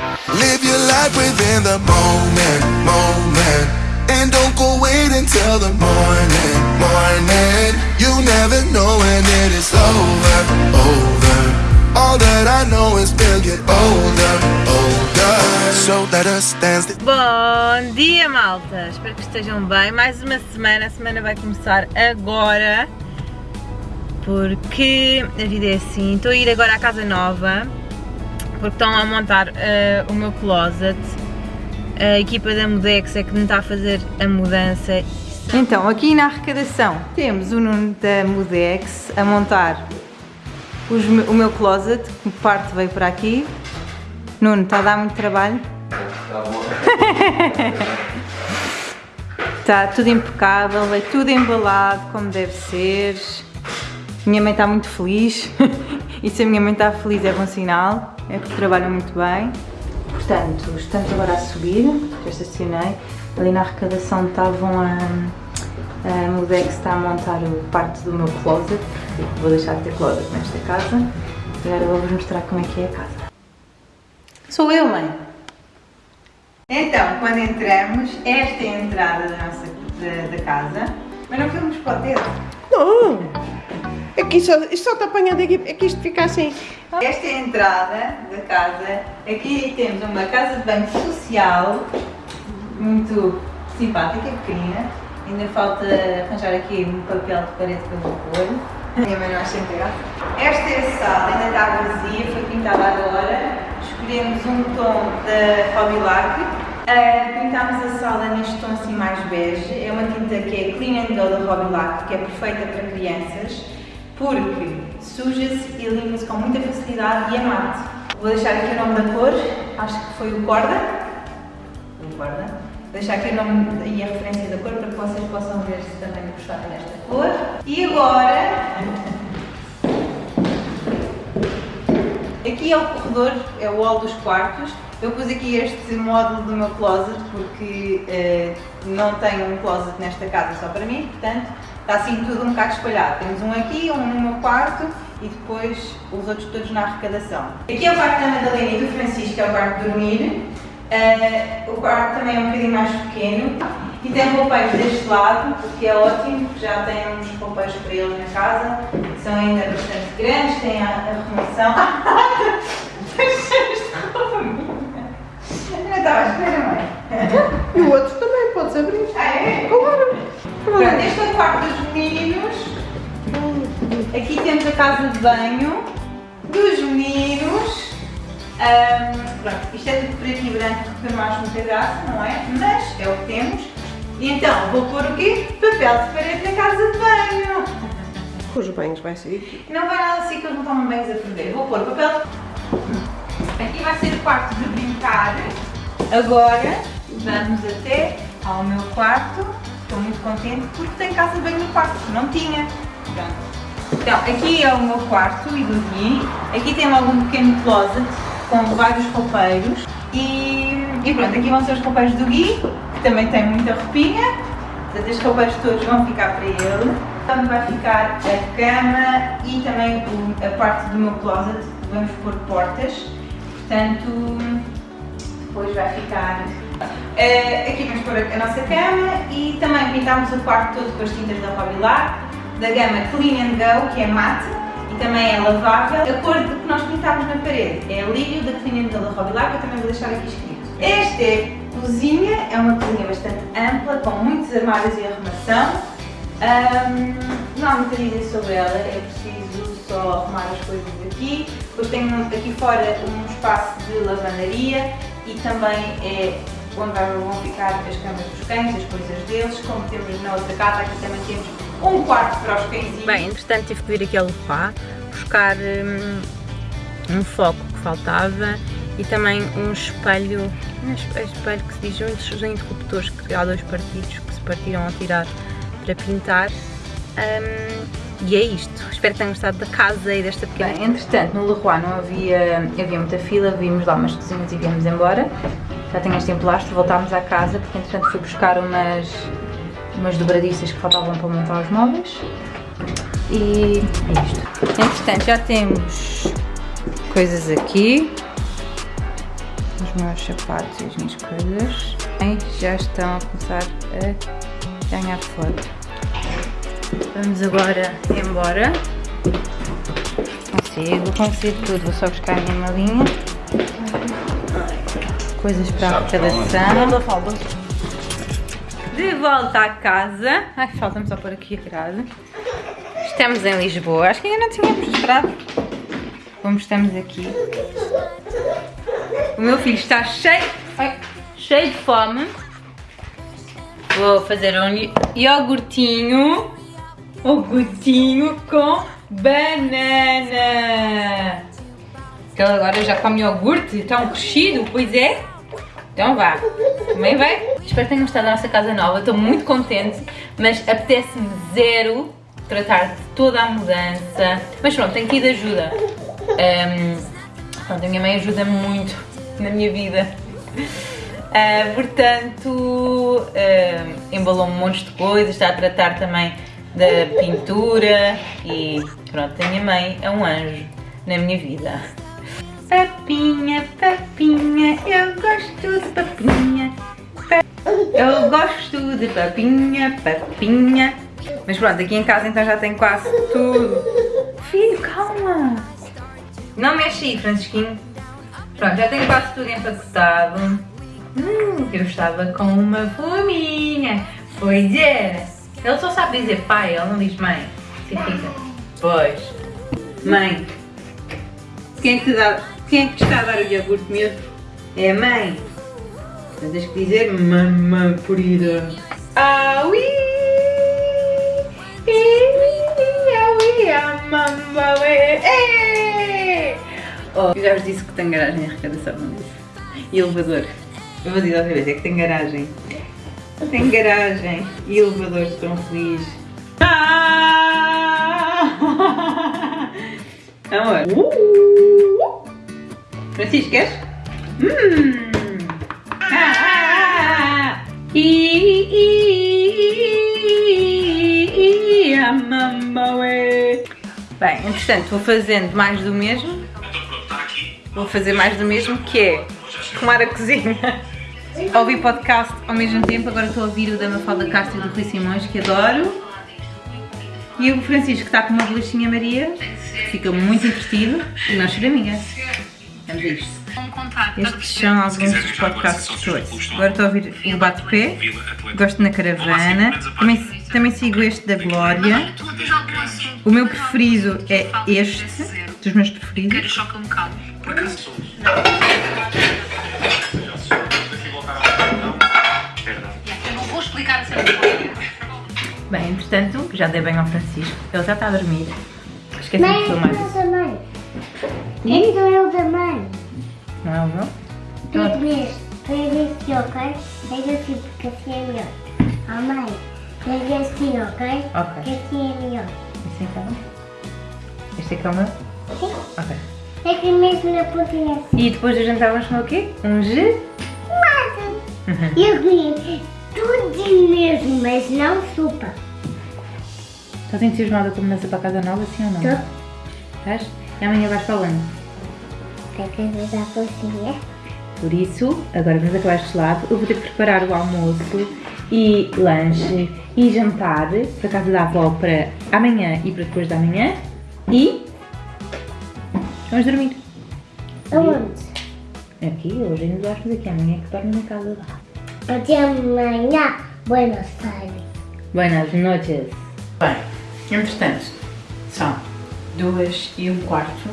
Live your life within the moment, moment. And don't go wait until the morning, morning. You never know when it is over, over. All that I know is we'll get older, older. So let us dance. Bom dia malta, espero que estejam bem. Mais uma semana, a semana vai começar agora. Porque a vida é assim. Estou a ir agora à casa nova porque estão a montar uh, o meu closet. A equipa da Mudex é que me está a fazer a mudança. Então, aqui na arrecadação temos o Nuno da Mudex a montar os, o meu closet, que parte veio para aqui. Nuno, está a dar muito trabalho? Está está tudo impecável, veio tudo embalado como deve ser. Minha mãe está muito feliz e se a minha mãe está feliz é bom sinal é porque trabalham muito bem. Portanto, estamos agora a subir, já estacionei. Ali na arrecadação estavam a, a Mudex está a montar parte do meu closet, vou deixar de ter closet nesta casa. Agora vou-vos mostrar como é que é a casa. Sou eu, mãe! Então, quando entramos, esta é a entrada da nossa da, da casa, mas não filmos para o dedo. Não! Aqui só, isto só está apanhado aqui, aqui isto fica assim. Esta é a entrada da casa. Aqui temos uma casa de banho social, muito simpática pequenina. Ainda falta arranjar aqui um papel de parede eu vou pôr. Minha mãe não acha. Esta é a sala, ainda está vazia, foi pintada agora. Escolhemos um tom da Robilac. Uh, pintámos a sala neste tom assim mais bege. É uma tinta que é Clean and Go da Robilac, que é perfeita para crianças porque suja-se e limpa-se com muita facilidade e é mate. Vou deixar aqui o nome da cor, acho que foi o corda. O corda. Vou deixar aqui o nome e a referência da cor para que vocês possam ver se também gostaram desta cor. E agora, aqui é o corredor, é o hall dos quartos. Eu pus aqui este módulo do meu closet porque uh, não tenho um closet nesta casa só para mim, portanto está assim tudo um bocado espalhado. Temos um aqui, um no meu quarto e depois os outros todos na arrecadação. Aqui é o quarto da Madalena e do Francisco, que é o quarto de dormir. Uh, o quarto também é um bocadinho mais pequeno e tem roupeiros deste lado, o que é ótimo, porque já tem uns roupeiros para eles na casa, que são ainda bastante grandes, tem a, a arrumação. Ainda estava a espera, mãe. E o outro também, podes abrir. Ah, é? Claro. Pronto, este é o quarto dos meninos. Aqui temos a casa de banho dos meninos. Um, pronto, isto é tudo preto e branco porque não acho muita graça, não é? Mas é o que temos. E então, vou pôr o quê? Papel de parede na casa de banho. Com os banhos vai ser Não vai nada assim que eles não tomam banhos a ferver. Vou pôr papel de... Aqui vai ser o quarto de brincar. Agora, vamos até ao meu quarto Estou muito contente porque tem casa banho no quarto, não tinha. Pronto. Então, aqui é o meu quarto e do Gui. Aqui tem logo um pequeno closet com vários roupeiros. E, e pronto, aqui vão ser os roupeiros do Gui, que também tem muita roupinha. Portanto, estes roupeiros todos vão ficar para ele. Onde vai ficar a cama e também a parte do meu closet, vamos pôr portas. Portanto, depois vai ficar Aqui vamos pôr a nossa cama e também pintámos o quarto todo com as tintas da Robilar, da gama Clean and Go, que é mate e também é lavável. A cor que nós pintámos na parede é lírio da Clean and Go da Robilar, que eu também vou deixar aqui escrito. Esta é a cozinha, é uma cozinha bastante ampla, com muitos armários e arrumação. Um, não há muito a dizer sobre ela, é preciso só arrumar as coisas aqui. Depois tenho aqui fora um espaço de lavandaria e também é onde vão ficar as camas dos cães, as coisas deles, como temos na outra casa, aqui também temos um quarto para os cães. Bem, entretanto tive que vir aqui ao Lefá buscar hum, um foco que faltava e também um espelho, um espelho que se diz os interruptores, que há dois partidos que se partiram a tirar para pintar. Um, e é isto. Espero que tenham gostado da casa e desta pequena. Bem, entretanto, no Leroy não havia, havia muita fila, vimos lá umas cozinhas e viemos embora. Já tenho este emplastro, voltámos à casa, porque entretanto fui buscar umas, umas dobradiças que faltavam para montar os móveis. E é isto. Entretanto, já temos coisas aqui. os meus sapatos e as minhas coisas. Bem, já estão a começar a ganhar foto. Vamos agora embora. Consigo, consigo tudo. Vou só buscar a minha malinha. Coisas para a arrecadação. De volta à casa. Ai, falta-me só pôr aqui a frase. Estamos em Lisboa. Acho que ainda não tínhamos esperado. Como estamos aqui. O meu filho está cheio, ai, cheio de fome. Vou fazer um iogurtinho. Iogurtinho com banana. Ele agora já come iogurte tão crescido, pois é? Então vá, também vai. Espero que tenham gostado da nossa casa nova, estou muito contente, mas apetece-me zero tratar de toda a mudança. Mas pronto, tenho que ir de ajuda. Um, pronto, a minha mãe ajuda-me muito na minha vida. Uh, portanto, uh, embalou-me um monte de coisas, está a tratar também da pintura e pronto, a minha mãe é um anjo na minha vida. Papinha, papinha, eu gosto de papinha. Eu gosto de papinha, papinha. Mas pronto, aqui em casa então já tem quase tudo. Filho, calma. Não mexe aí, Francisquinho. Pronto, já tenho quase tudo empacotado. Hum, eu estava com uma fominha. Pois é. Ele só sabe dizer pai, ele não diz mãe. Significa. Pois. Mãe. Quem é que, dá, quem é que está a dar o iogurte mesmo? É a mãe. Mas tens que dizer mamãe querida. Ah, ui! Oh, eu já vos disse que tem garagem em arrecadação, não disse? E elevador. Eu vou dizer outra vez, é que tem garagem. Tem garagem e elevador, estou feliz. Ah! Amor. Uh! Francisco, queres? Hum! Ah! ah, ah. Bem, entretanto vou fazendo mais do mesmo. Vou fazer mais do mesmo que é arrumar a cozinha. Ouvi podcast ao mesmo tempo, agora estou a ouvir o da Mafalda Castro e do Rui Simões, que adoro. E o Francisco está com uma bolachinha Maria, fica muito entretido, e nós choraminga. Vamos a isto. Estes são alguns dos podcasts que ouço. Agora estou a ouvir o Bate-Pé, gosto na Caravana, também, também sigo este da Glória. O meu preferido é este, dos meus preferidos. Eu não vou explicar a cena Bem, entretanto, já dei bem ao Francisco. Ele já está a dormir. Esqueci de filmar. Também. Então eu também. Não é o meu? Tu mesmo. Pega este, ok? Pega assim porque assim é melhor. Ah, mãe. Pega assim, ok? Ok. Porque assim é melhor. É o meu? Este aqui é o meu? Sim. Ok. É que mesmo na pontinha assim. E depois do jantar vamos comer o quê? Um G? Nada. Eu comi tudo mesmo, mas não sopa. Estás entusiasmada com a mudança para a casa nova, sim ou não? Tô. Estás? E amanhã vais para onde? Quer que eu vá a cozinha? Por isso, agora vamos acabar este lado. Eu vou ter que preparar o almoço e lanche e jantar para a casa da avó para amanhã e para depois da manhã. E vamos dormir. Aonde? Aqui, hoje ainda dormes aqui, amanhã é que dormes na casa lá. Até amanhã. Buenos Aires. Buenas noches. Bem, entretanto, duas e um quarto.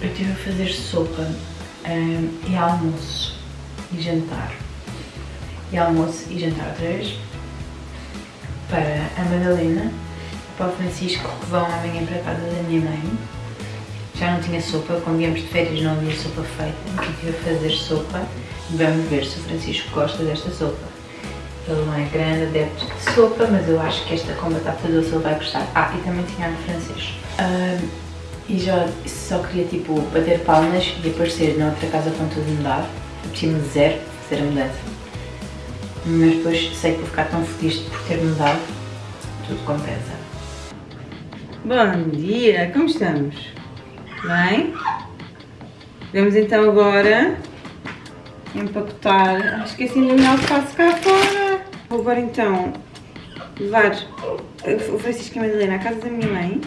Eu estive a fazer sopa hum, e almoço e jantar. E almoço e jantar outra vez. Para a Madalena, para o Francisco, que vão amanhã para a casa da minha mãe. Já não tinha sopa, quando viemos de férias não havia sopa feita. Eu estive a fazer sopa. Vamos ver se o Francisco gosta desta sopa. Ele não é grande adepto de sopa, mas eu acho que esta com batata doce ele vai gostar. Ah, e também tinha no francês. Ahm, e já só queria tipo bater palmas e aparecer na outra casa com tudo mudar. Apetecia-me zero fazer a mudança. Mas depois sei que vou ficar tão feliz por ter mudado. Tudo compensa. Bom dia, como estamos? Bem? Vamos então agora empacotar. Ah, esqueci de o espaço cá fora. Vou agora então levar o Francisco e a Madalena à casa da minha mãe.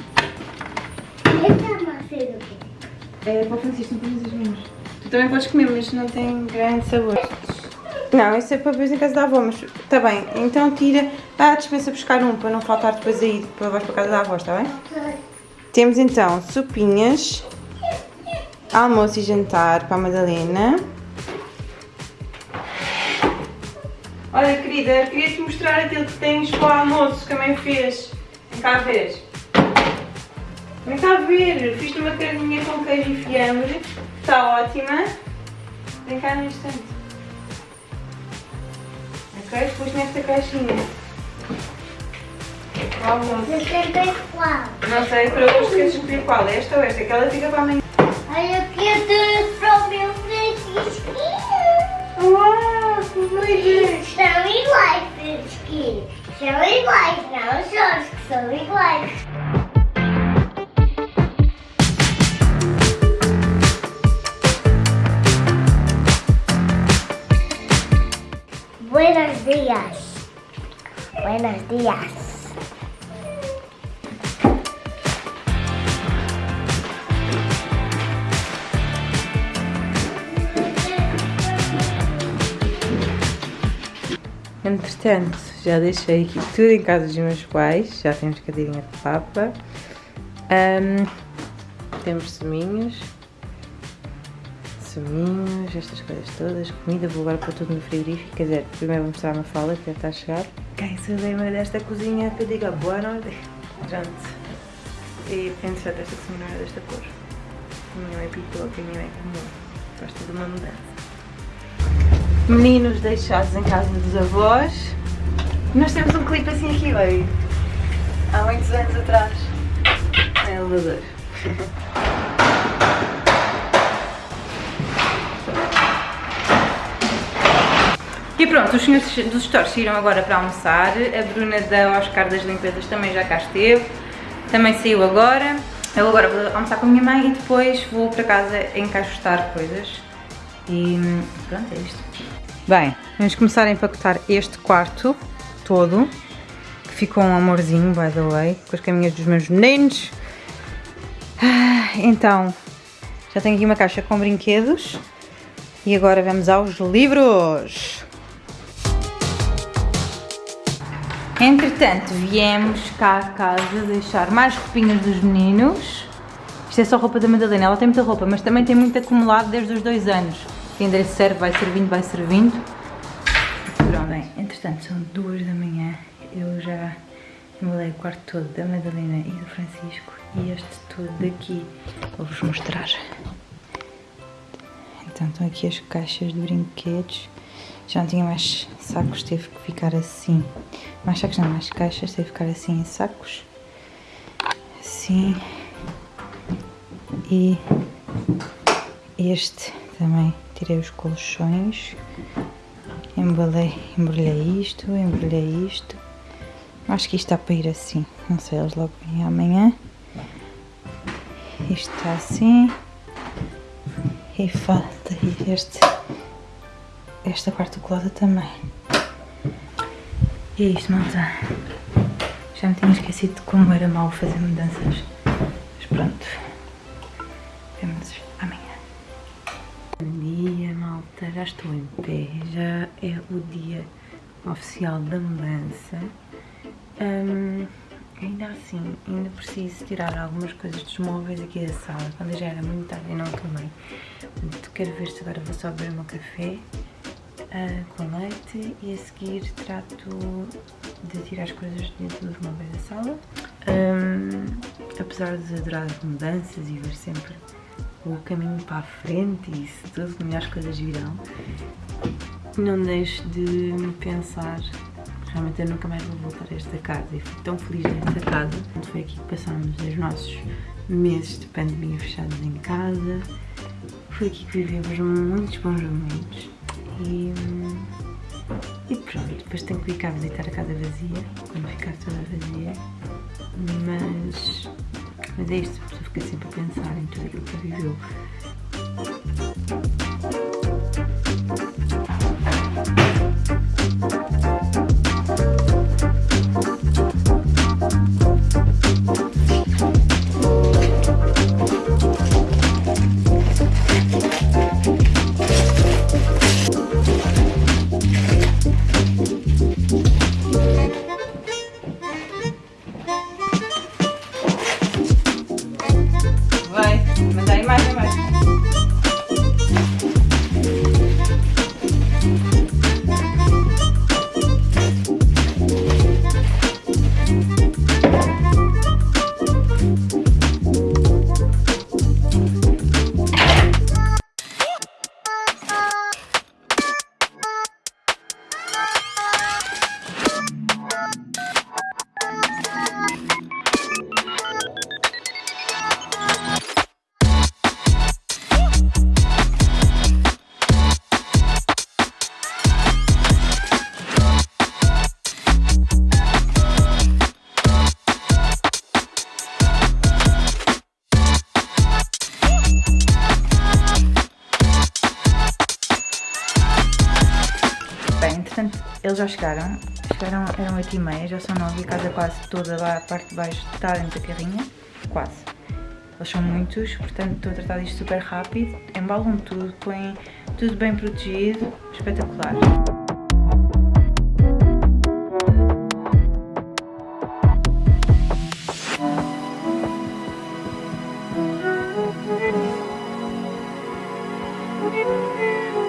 É para o Francisco, não temos as minhas. Tu também podes comer, mas não tem grande sabor. Não, isso é para ver em casa da avó, mas está bem. Então tira. Ah, dispensa buscar um para não faltar depois aí, para levar para casa da avó, está bem? Temos então sopinhas, almoço e jantar para a Madalena. Olha, querida, queria-te mostrar aquilo que tens para o almoço que a mãe fez. Vem cá ver. Vem cá ver. Fiz-te uma carninha com queijo e fiambre. Está ótima. Vem cá no instante. Ok? Pus nesta caixinha. O almoço. Quer ver qual? Não sei, para hoje queres escolher qual? Esta ou esta? Aquela fica para amanhã. Ai, eu quero Uau, que boa ideia! São iguais, Francisquinho. São iguais, não só os que são iguais. Buenos días. Buenos días. Entretanto, já deixei aqui tudo em casa dos meus pais. Já temos cadeirinha de papa. Ahm, temos seminhos. Seminhos, estas coisas todas. Comida, vou agora pôr tudo no frigorífico. Quer dizer, primeiro vou mostrar uma fala que já está a chegar. Quem se lembra desta cozinha, que eu diga boa noite. Pronto. E pensar esta cozinha não era desta cor. A minha mãe pintou, a minha mãe comum. Gosta de uma mudança. Meninos deixados em casa dos avós. Nós temos um clipe assim aqui, baby. Há muitos anos atrás. Em elevador. E pronto, os senhores dos stores saíram agora para almoçar. A Bruna da Oscar das Limpezas também já cá esteve. Também saiu agora. Eu agora vou almoçar com a minha mãe e depois vou para casa encaixotar coisas. E pronto, é isto. Bem, vamos começar a empacotar este quarto todo, que ficou um amorzinho, by the way, com as caminhas dos meus meninos. Ah, Então, já tenho aqui uma caixa com brinquedos e agora vamos aos livros. Entretanto, viemos cá a casa deixar mais roupinhas dos meninos. Isto é só roupa da Madalena, ela tem muita roupa, mas também tem muito acumulado desde os dois anos. Que ainda serve, vai servindo, vai servindo. Pronto, bem, entretanto são duas da manhã, eu já embalei o quarto todo da Madalena e do Francisco e este todo daqui vou-vos mostrar. Então estão aqui as caixas de brinquedos, já não tinha mais sacos, teve que ficar assim, mais sacos não, mais caixas, teve que ficar assim em sacos, assim, e este também tirei os colchões, embalei, embrulhei isto, embrulhei isto. Acho que isto está para ir assim, não sei, eles logo vêm amanhã. Isto está assim. E falta este, esta parte do colada também. E é isto, malta. Já me tinha esquecido de como era mau fazer mudanças. Mas pronto. Já estou em pé. Já é o dia oficial da mudança. Hum, ainda assim, ainda preciso tirar algumas coisas dos móveis aqui da sala. Quando já era muito tarde e não tomei. Portanto, quero ver se agora vou só beber o meu café ah, com leite e a seguir trato de tirar as coisas de dentro dos móveis da sala. Hum, apesar de adorar as mudanças e ver sempre o caminho para a frente e isso tudo, que melhores coisas virão, não deixo de pensar realmente eu nunca mais vou voltar a esta casa e fui tão feliz nesta casa. Foi aqui que passámos os nossos meses de pandemia fechados em casa. Foi aqui que vivemos muitos bons momentos e, e pronto, depois tenho que ficar a visitar a casa vazia, quando ficar toda vazia, mas, mas é isto, a pessoa fica sempre a pensar em tudo aquilo que viveu. Já chegaram. Chegaram, eram 8 e meia, já são 9 e a casa quase toda lá, a parte de baixo está dentro da carrinha. Quase. Eles são muitos, portanto estou a tratar disto super rápido. Embalam tudo, põem tudo bem protegido. Espetacular.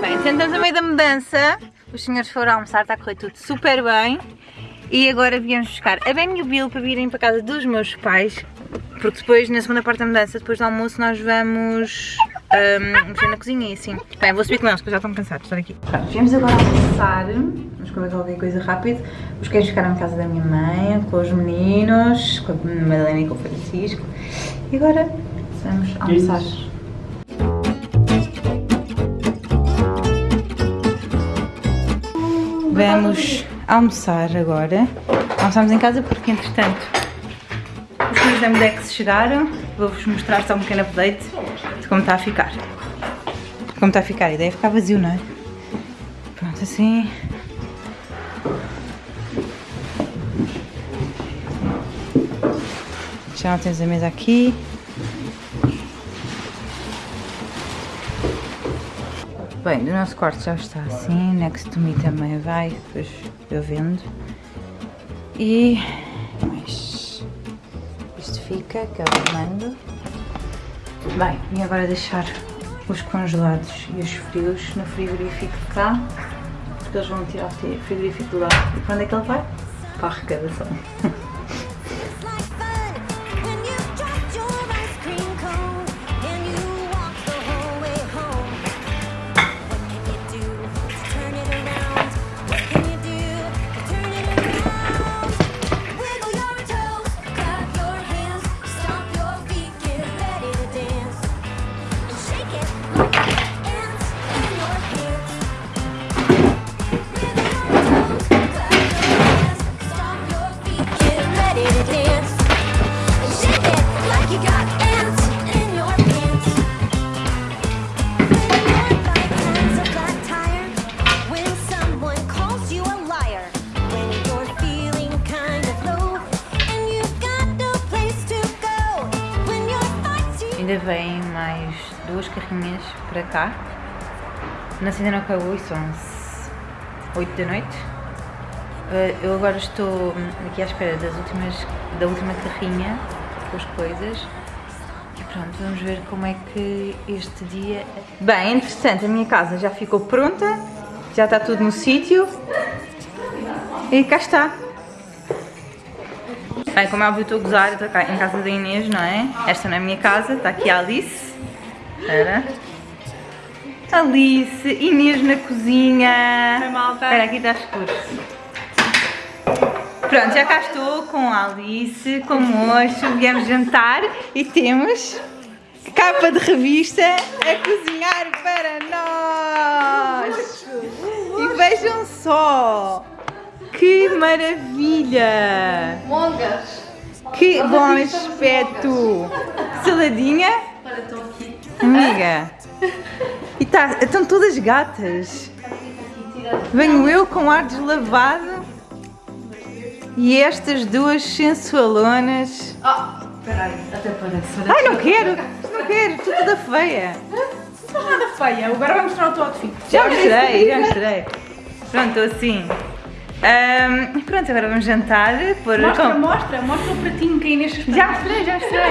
Bem, sentamos a meio da mudança. Os senhores foram almoçar, está a correr tudo super bem. E agora viemos buscar a Ben e o Bill para virem para casa dos meus pais. Porque depois, na segunda parte da mudança, depois do almoço, nós vamos um, mexer na cozinha e assim. Bem, vou subir com eles, porque já estão cansados de estar aqui. Pronto, viemos agora almoçar. Vamos comer qualquer coisa rápido. Os queijos ficaram em casa da minha mãe, com os meninos, com a Madalena e com o Francisco. E agora vamos almoçar. Vamos almoçar agora. Almoçamos em casa porque, entretanto, os da Medex chegaram. Vou-vos mostrar só um pequeno update de como está a ficar. Como está a ficar. A ideia é ficar vazio, não é? Pronto, assim. Já temos a mesa aqui. Bem, do nosso quarto já está assim, next to me também vai, depois eu vendo. E mais isto fica, que é o comando. Bem, e agora deixar os congelados e os frios no frigorífico de cá, porque eles vão tirar o frigorífico de lá. E onde é que ele vai? Para a arrecadação. Ainda vêm mais duas carrinhas para cá. Sei ainda não acabou e são 8 da noite. Eh, Eu agora estou aqui à espera das últimas, da última carrinha com as coisas. E pronto, vamos ver como é que este dia... é. Bem, interessante, a minha casa já ficou pronta. Já está tudo no sítio. E cá está. Bem, como é óbvio, estou a gozar, estou cá em casa da Inês, não é? Esta não é a minha casa, está aqui a Alice. Espera. Alice, Inês na cozinha. Espera, aqui está escuro. Pronto, já cá estou com a Alice, com o moço, viemos jantar e temos capa de revista a cozinhar para nós. E vejam só, que maravilha! Mongas. Que bom aspecto! Saladinha? Para estou aqui. Amiga! E Tá, estão todas gatas. Venho eu com ar deslavado e estas duas sensualonas. Ah, peraí, até parece. Ai, não quero, não quero, tu toda feia. Não nada feia. Agora vai mostrar o teu outfit. Já mostrei, já mostrei. Pronto, estou assim. Ahm, pronto, agora vamos jantar. Por, Mostra, com- mostra, mostra o pratinho que aí nestes Já mostrei, já mostrei.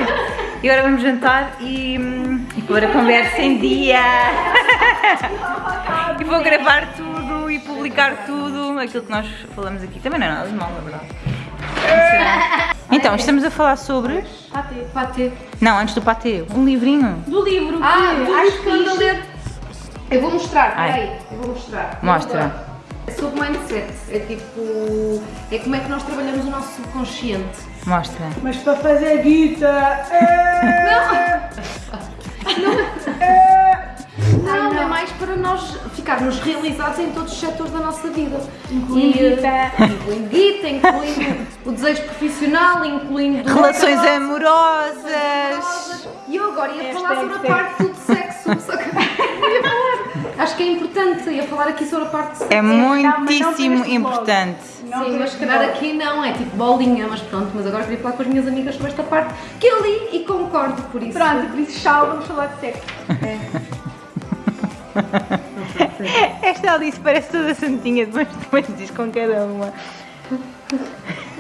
E agora vamos jantar e, hum, e pôr a conversa em dia. e vou gravar tudo e publicar tudo. Aquilo que nós falamos aqui também não é nada de mal, na verdade. Então, estamos a falar sobre. Patê. Patê. Não, antes do patê, um livrinho. Do livro. Ah, que acho que anda a ler. Eu vou mostrar, peraí, eu vou mostrar. Mostra. É sobre mindset, é tipo, é como é que nós trabalhamos o nosso subconsciente. Mostra. Mas para fazer guita. Não, é mais para nós ficarmos realizados em todos os setores da nossa vida. Incluindo guita. Incluindo guita, incluindo o desejo profissional, incluindo... Relações amorosas. E eu agora ia falar sobre a parte do sexo, só que não ia falar. Acho que é importante, ia falar aqui sobre a parte do sexo. É muitíssimo importante. Não Sim, mas se calhar aqui não, é tipo bolinha, mas pronto, mas agora queria falar com as minhas amigas sobre esta parte que eu li e concordo por isso. Pronto, por isso tchau, vamos falar de sexo. Esta Alice parece toda santinha, depois, depois diz com cada uma.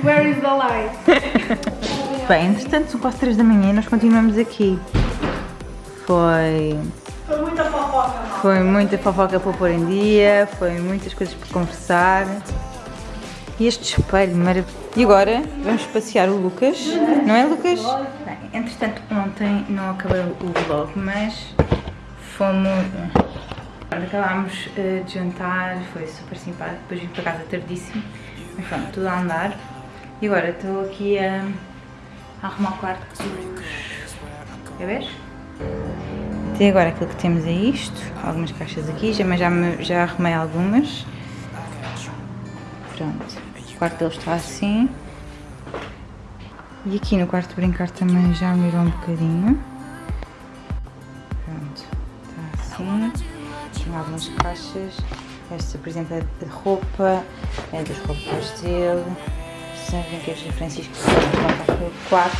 Where is the light? Bem, entretanto, são quase 3 da manhã e nós continuamos aqui. Foi. Foi muita fofoca para pôr em dia, foi muitas coisas para conversar. E este espelho maravilhoso. E agora vamos passear o Lucas, não é Lucas? Bem, entretanto, ontem não acabei o vlog, mas fomos. Acabámos eh, de jantar, foi super simpático, depois vim para casa tardíssimo, mas pronto, tudo a andar. E agora estou aqui a, a arrumar o quarto dos bebês. Até agora aquilo que temos é isto, algumas caixas aqui, já, mas já, já arrumei algumas. Pronto, o quarto deles está assim. E aqui no quarto de brincar também já melhorou um bocadinho. Pronto, está assim. Tem algumas caixas. Esta, por exemplo, é de roupa, é das roupas dele. São brinquedos de Francisco que estão naquele quarto.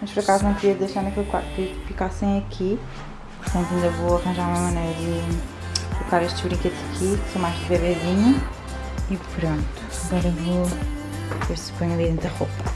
Mas por acaso não queria deixar naquele quarto, queria que ficassem aqui. Portanto, ainda vou arranjar uma maneira de colocar estes brinquedos aqui, que são mais de bebezinho. E pronto, agora vou ver se ponho ali dentro da roupa.